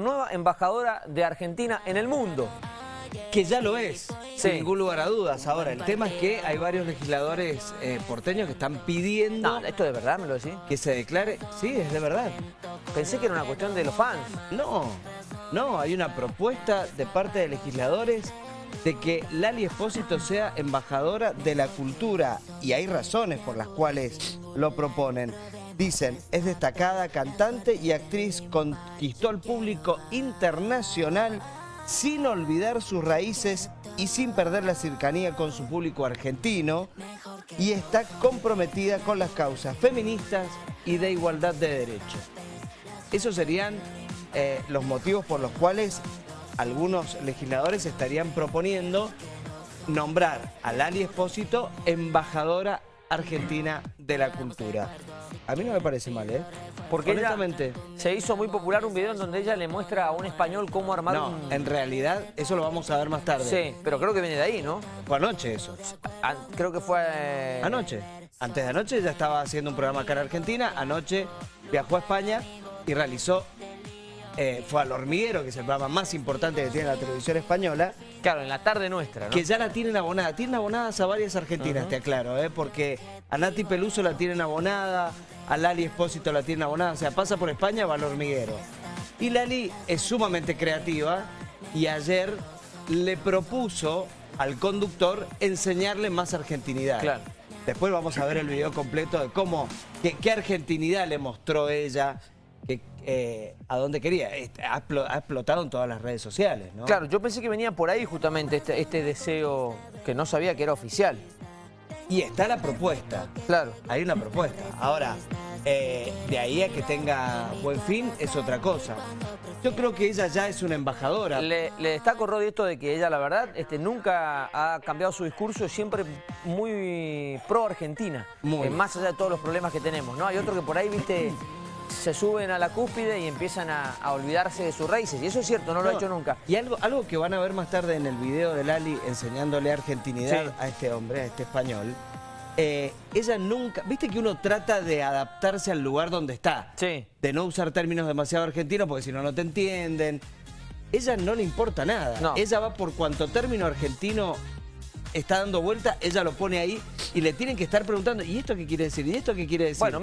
nueva embajadora de Argentina en el mundo. Que ya lo es, Sí. sin ningún lugar a dudas. Ahora, el tema es que hay varios legisladores eh, porteños que están pidiendo No, ¿esto de verdad me lo decís? que se declare... Sí, es de verdad. Pensé que era una cuestión de los fans. No, no, hay una propuesta de parte de legisladores de que Lali Espósito sea embajadora de la cultura y hay razones por las cuales lo proponen. Dicen, es destacada cantante y actriz, conquistó al público internacional sin olvidar sus raíces y sin perder la cercanía con su público argentino y está comprometida con las causas feministas y de igualdad de derechos. Esos serían eh, los motivos por los cuales algunos legisladores estarían proponiendo nombrar a Lali Espósito embajadora argentina de la cultura. A mí no me parece mal, ¿eh? Porque Honestamente, se hizo muy popular un video en donde ella le muestra a un español cómo armar no, un... en realidad eso lo vamos a ver más tarde. Sí, pero creo que viene de ahí, ¿no? Fue anoche eso. Ah, Creo que fue... eh, Anoche. Antes de anoche ya estaba haciendo un programa acá en Argentina. Anoche viajó a España y realizó, eh, fue al hormiguero, que es el programa más importante que tiene la televisión española, Claro, en la tarde nuestra, ¿no? que ya la tienen abonada. Tienen abonadas a varias argentinas, te aclaro, ¿eh? porque a Nati Peluso la tienen abonada, a Lali Espósito la tienen abonada, o sea, pasa por España, va al hormiguero. Y Lali es sumamente creativa y ayer le propuso al conductor enseñarle más argentinidad. Claro. Después vamos a ver el video completo de cómo, qué, qué argentinidad le mostró ella, que, eh, a dónde quería. Ha, explo- ha explotado en todas las redes sociales, ¿no? Claro, yo pensé que venía por ahí justamente este, este deseo que no sabía que era oficial. Y está la propuesta. Claro. Hay una propuesta. Ahora, eh, de ahí a que tenga buen fin es otra cosa. Yo creo que ella ya es una embajadora. Le, le destaco, Rodi, esto de que ella, la verdad, este, nunca ha cambiado su discurso, siempre muy pro-Argentina. Muy. Eh, más allá de todos los problemas que tenemos, ¿no? Hay otro que por ahí, viste, se suben a la cúspide y empiezan a, a olvidarse de sus raíces. Y eso es cierto, no lo ha hecho nunca. Y algo, algo que van a ver más tarde en el video de Lali enseñándole argentinidad Sí. a este hombre, a este español. eh, ella nunca, viste que uno trata de adaptarse al lugar donde está. Sí. De no usar términos demasiado argentinos porque si no, no te entienden. Ella no le importa nada. No. Ella va por cuanto término argentino está dando vuelta, ella lo pone ahí y le tienen que estar preguntando, ¿y esto qué quiere decir? ¿Y esto qué quiere decir? Bueno,